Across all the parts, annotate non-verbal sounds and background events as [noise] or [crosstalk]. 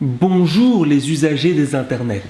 Bonjour les usagers des internets.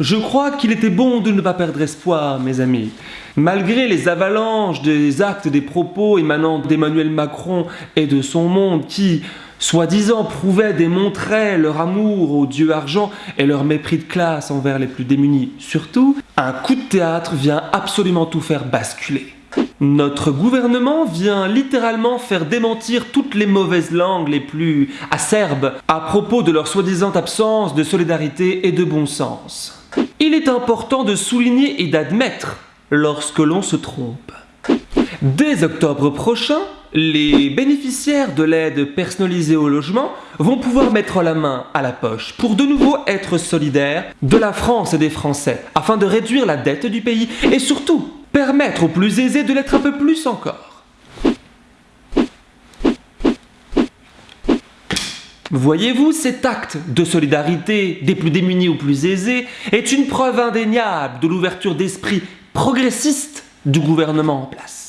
Je crois qu'il était bon de ne pas perdre espoir, mes amis. Malgré les avalanches des actes, des propos émanant d'Emmanuel Macron et de son monde qui, soi-disant, prouvaient, démontraient leur amour au dieu argent et leur mépris de classe envers les plus démunis, surtout, un coup de théâtre vient absolument tout faire basculer. Notre gouvernement vient littéralement faire démentir toutes les mauvaises langues les plus acerbes à propos de leur soi-disant absence de solidarité et de bon sens. Il est important de souligner et d'admettre lorsque l'on se trompe. Dès octobre prochain, les bénéficiaires de l'aide personnalisée au logement vont pouvoir mettre la main à la poche pour de nouveau être solidaires de la France et des Français afin de réduire la dette du pays et surtout permettre aux plus aisés de l'être un peu plus encore. Voyez-vous, cet acte de solidarité des plus démunis aux plus aisés est une preuve indéniable de l'ouverture d'esprit progressiste du gouvernement en place.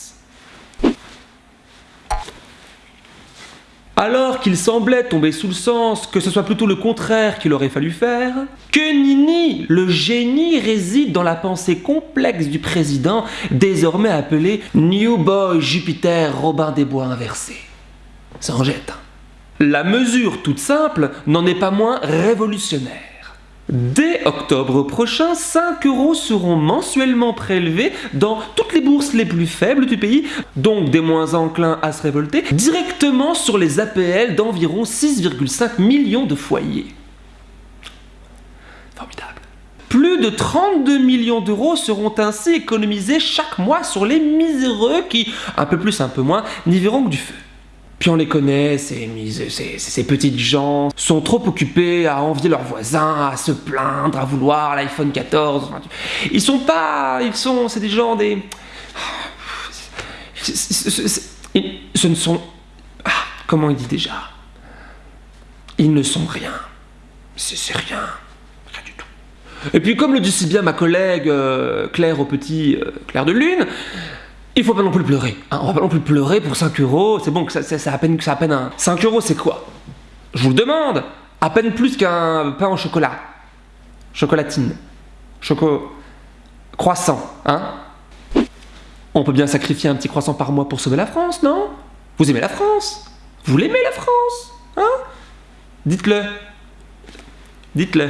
Alors qu'il semblait tomber sous le sens que ce soit plutôt le contraire qu'il aurait fallu faire, que Nini, le génie, réside dans la pensée complexe du président, désormais appelé New Boy Jupiter Robin des Bois inversé. Ça en jette. La mesure toute simple n'en est pas moins révolutionnaire. Dès octobre prochain, 5 euros seront mensuellement prélevés dans toutes les bourses les plus faibles du pays, donc des moins enclins à se révolter, directement sur les APL d'environ 6,5 millions de foyers. Formidable. Plus de 32 millions d'euros seront ainsi économisés chaque mois sur les miséreux qui, un peu plus, un peu moins, n'y verront que du feu. Puis on les connaît, ces, ces, ces, petites gens sont trop occupés à envier leurs voisins, à se plaindre, à vouloir l'iPhone 14. Ils sont pas... Ils sont... C'est des gens des... Ce ne sont... Ah, comment il dit déjà? Ils ne sont rien. C'est rien. Rien du tout. Et puis comme le dit si bien ma collègue euh, Claire au petit... Euh, Claire de Lune, il faut pas non plus pleurer. Hein. On va pas non plus pleurer pour 5 euros. C'est bon, que ça, ça, à peine, ça à peine un. 5 euros, c'est quoi? Je vous le demande. À peine plus qu'un pain au chocolat. Chocolatine. Choco. Croissant, hein On peut bien sacrifier un petit croissant par mois pour sauver la France, non? Vous aimez la France? Vous l'aimez la France? Hein? Dites-le. Dites-le.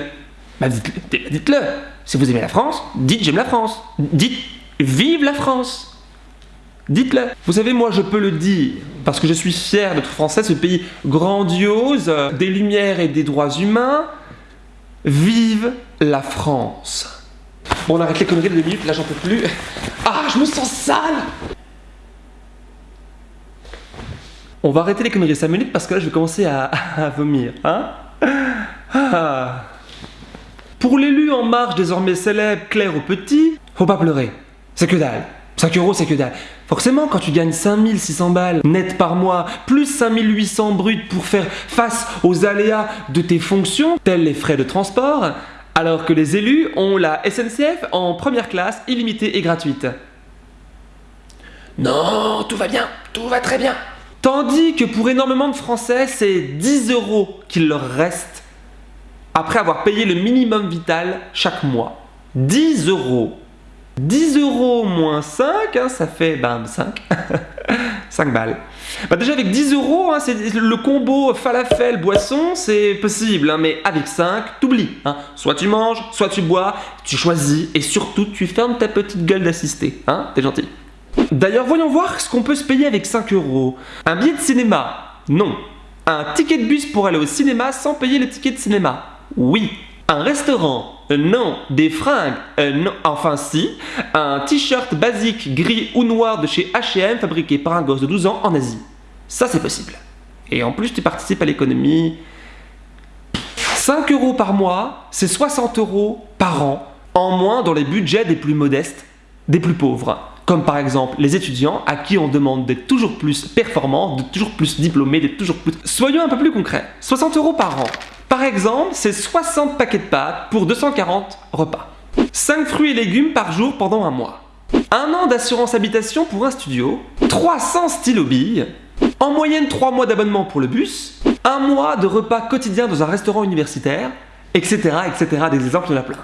Bah dites-le. Dites-le. Si vous aimez la France, dites j'aime la France. Dites vive la France. Dites-le. Vous savez, moi, je peux le dire, parce que je suis fier d'être français, ce pays grandiose, des lumières et des droits humains. Vive la France. Bon, on arrête les conneries de deux minutes, là, j'en peux plus. Ah, je me sens sale On va arrêter les conneries 5 minutes parce que là, je vais commencer à, vomir, hein ah. Pour l'élu en marche désormais célèbre Claire au Petit, faut pas pleurer. C'est que dalle. 5 euros, c'est que dalle. Forcément, quand tu gagnes 5600 balles net par mois, plus 5800 bruts pour faire face aux aléas de tes fonctions, tels les frais de transport, alors que les élus ont la SNCF en première classe, illimitée et gratuite. Non, tout va bien, tout va très bien. Tandis que pour énormément de Français, c'est 10 euros qu'il leur reste après avoir payé le minimum vital chaque mois. 10 euros 10 euros moins 5, hein, ça fait 5. 5 [laughs] balles. Bah déjà avec 10 euros, hein, le combo falafel boisson, c'est possible, hein, mais avec 5, t'oublies. Hein. Soit tu manges, soit tu bois, tu choisis et surtout tu fermes ta petite gueule d'assister. Hein, T'es gentil. D'ailleurs, voyons voir ce qu'on peut se payer avec 5 euros. Un billet de cinéma? Non. Un ticket de bus pour aller au cinéma sans payer le ticket de cinéma? Oui. Un restaurant? Non. Des fringues euh, Non. Enfin si. Un t-shirt basique gris ou noir de chez H&M fabriqué par un gosse de 12 ans en Asie. Ça c'est possible. Et en plus tu participes à l'économie. 5 euros par mois, c'est 60 euros par an en moins dans les budgets des plus modestes, des plus pauvres. Comme par exemple les étudiants à qui on demande d'être toujours plus performants, de toujours plus diplômés, d'être toujours plus... Soyons un peu plus concrets. 60 euros par an. Par exemple, c'est 60 paquets de pâtes pour 240 repas. 5 fruits et légumes par jour pendant un mois. Un an d'assurance habitation pour un studio. 300 stylos billes. En moyenne 3 mois d'abonnement pour le bus, un mois de repas quotidien dans un restaurant universitaire, etc. etc. Des exemples de la plein.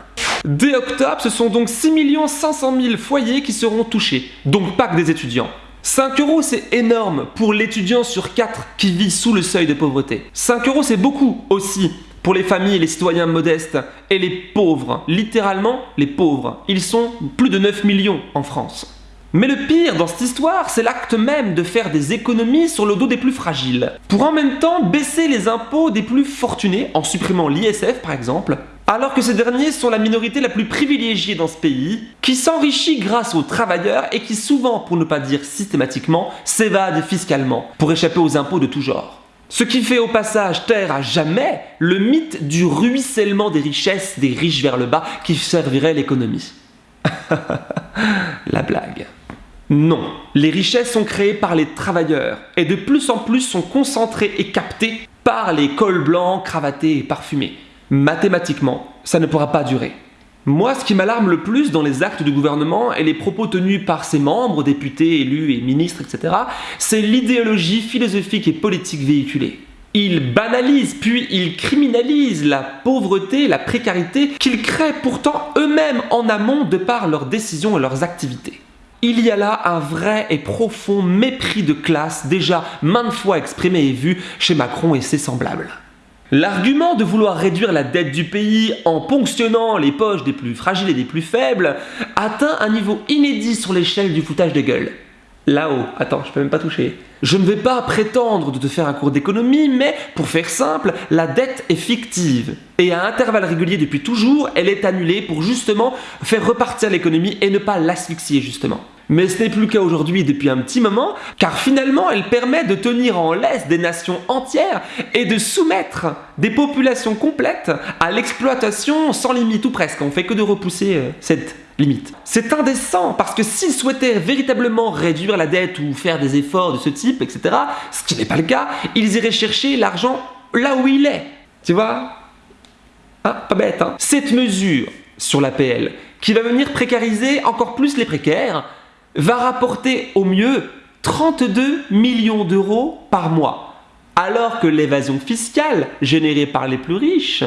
Dès octobre, ce sont donc 6 500 000 foyers qui seront touchés, donc pas que des étudiants. 5 euros c'est énorme pour l'étudiant sur 4 qui vit sous le seuil de pauvreté. 5 euros c'est beaucoup aussi pour les familles les citoyens modestes et les pauvres. Littéralement les pauvres. Ils sont plus de 9 millions en France. Mais le pire dans cette histoire, c'est l'acte même de faire des économies sur le dos des plus fragiles, pour en même temps baisser les impôts des plus fortunés, en supprimant l'ISF par exemple, alors que ces derniers sont la minorité la plus privilégiée dans ce pays, qui s'enrichit grâce aux travailleurs et qui souvent, pour ne pas dire systématiquement, s'évade fiscalement, pour échapper aux impôts de tout genre. Ce qui fait au passage taire à jamais le mythe du ruissellement des richesses des riches vers le bas qui servirait l'économie. [laughs] la blague. Non, les richesses sont créées par les travailleurs et de plus en plus sont concentrées et captées par les cols blancs, cravatés et parfumés. Mathématiquement, ça ne pourra pas durer. Moi, ce qui m'alarme le plus dans les actes du gouvernement et les propos tenus par ses membres, députés, élus et ministres, etc., c'est l'idéologie philosophique et politique véhiculée. Ils banalisent puis ils criminalisent la pauvreté, la précarité qu'ils créent pourtant eux-mêmes en amont de par leurs décisions et leurs activités. Il y a là un vrai et profond mépris de classe déjà maintes fois exprimé et vu chez Macron et ses semblables. L'argument de vouloir réduire la dette du pays en ponctionnant les poches des plus fragiles et des plus faibles atteint un niveau inédit sur l'échelle du foutage de gueule. Là-haut, attends, je peux même pas toucher. Je ne vais pas prétendre de te faire un cours d'économie, mais pour faire simple, la dette est fictive. Et à intervalles réguliers depuis toujours, elle est annulée pour justement faire repartir l'économie et ne pas l'asphyxier justement. Mais ce n'est plus le cas aujourd'hui depuis un petit moment, car finalement elle permet de tenir en laisse des nations entières et de soumettre des populations complètes à l'exploitation sans limite ou presque. On fait que de repousser euh, cette C'est indécent parce que s'ils souhaitaient véritablement réduire la dette ou faire des efforts de ce type, etc., ce qui n'est pas le cas, ils iraient chercher l'argent là où il est. Tu vois? Ah, pas bête, hein? Cette mesure sur l'APL, qui va venir précariser encore plus les précaires, va rapporter au mieux 32 millions d'euros par mois, alors que l'évasion fiscale générée par les plus riches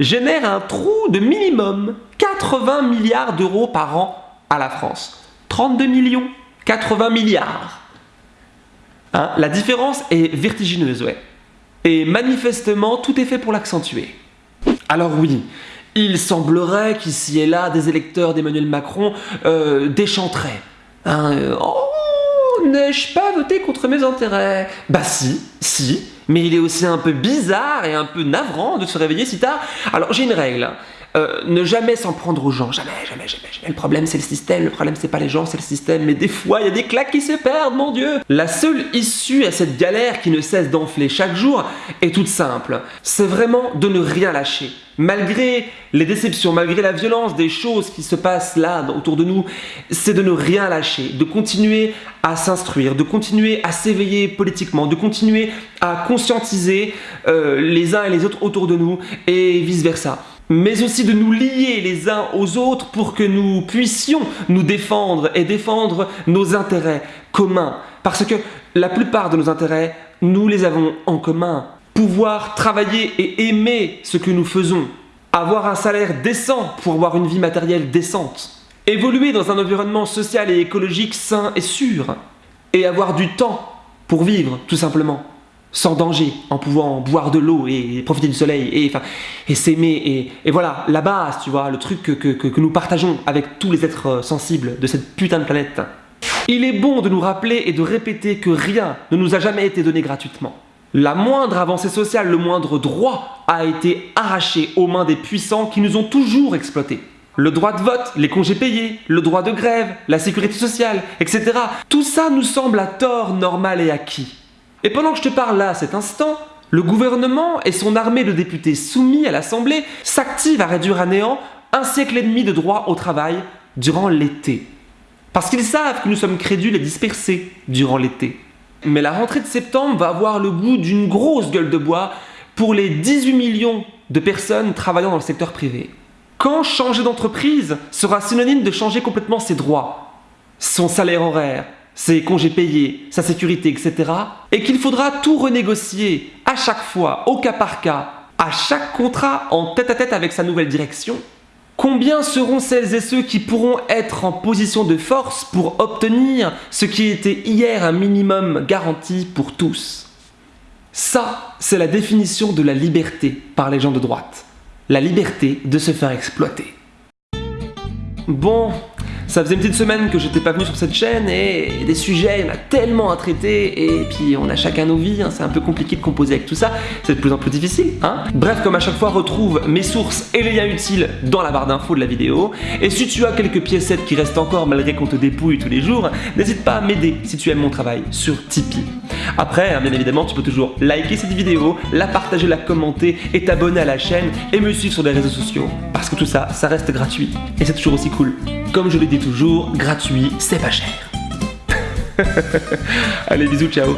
génère un trou de minimum 80 milliards d'euros par an à la France. 32 millions, 80 milliards. Hein, la différence est vertigineuse, ouais. Et manifestement, tout est fait pour l'accentuer. Alors oui, il semblerait qu'ici et là, des électeurs d'Emmanuel Macron euh, déchanteraient. Hein, euh, oh, n'ai-je pas voté contre mes intérêts Bah si, si, mais il est aussi un peu bizarre et un peu navrant de se réveiller si tard. Alors j'ai une règle. Euh, ne jamais s'en prendre aux gens, jamais, jamais, jamais, jamais. Le problème c'est le système, le problème c'est pas les gens, c'est le système, mais des fois il y a des claques qui se perdent, mon dieu. La seule issue à cette galère qui ne cesse d'enfler chaque jour est toute simple, c'est vraiment de ne rien lâcher. Malgré les déceptions, malgré la violence des choses qui se passent là autour de nous, c'est de ne rien lâcher, de continuer à s'instruire, de continuer à s'éveiller politiquement, de continuer à conscientiser euh, les uns et les autres autour de nous et vice-versa mais aussi de nous lier les uns aux autres pour que nous puissions nous défendre et défendre nos intérêts communs. Parce que la plupart de nos intérêts, nous les avons en commun. Pouvoir travailler et aimer ce que nous faisons, avoir un salaire décent pour avoir une vie matérielle décente, évoluer dans un environnement social et écologique sain et sûr, et avoir du temps pour vivre tout simplement, sans danger, en pouvant boire de l'eau et profiter du soleil, et, s'aimer, et, voilà, la base, tu vois, le truc que, que nous partageons avec tous les êtres sensibles de cette putain de planète. Il est bon de nous rappeler et de répéter que rien ne nous a jamais été donné gratuitement. La moindre avancée sociale, le moindre droit a été arraché aux mains des puissants qui nous ont toujours exploités. Le droit de vote, les congés payés, le droit de grève, la sécurité sociale, etc. Tout ça nous semble à tort normal et acquis. Et pendant que je te parle là, à cet instant, le gouvernement et son armée de députés soumis à l'Assemblée s'activent à réduire à néant un siècle et demi de droit au travail durant l'été. Parce qu'ils savent que nous sommes crédules et dispersés durant l'été. Mais la rentrée de septembre va avoir le goût d'une grosse gueule de bois pour les 18 millions de personnes travaillant dans le secteur privé. Quand changer d'entreprise sera synonyme de changer complètement ses droits, son salaire horaire, ses congés payés, sa sécurité, etc. Et qu'il faudra tout renégocier à chaque fois, au cas par cas, à chaque contrat en tête à tête avec sa nouvelle direction, combien seront celles et ceux qui pourront être en position de force pour obtenir ce qui était hier un minimum garanti pour tous? Ça, c'est la définition de la liberté par les gens de droite. La liberté de se faire exploiter. Bon, ça faisait une petite semaine que j'étais pas venu sur cette chaîne et des sujets, il y en a tellement à traiter et puis on a chacun nos vies, hein, c'est un peu compliqué de composer avec tout ça, c'est de plus en plus difficile. Hein Bref, comme à chaque fois, retrouve mes sources et les liens utiles dans la barre d'infos de la vidéo. Et si tu as quelques piécettes qui restent encore malgré qu'on te dépouille tous les jours, n'hésite pas à m'aider si tu aimes mon travail sur Tipeee. Après, hein, bien évidemment, tu peux toujours liker cette vidéo, la partager, la commenter et t'abonner à la chaîne et me suivre sur les réseaux sociaux. Parce que tout ça, ça reste gratuit et c'est toujours aussi cool. Comme je le toujours, gratuit, c'est pas cher. [laughs] Allez, bisous, ciao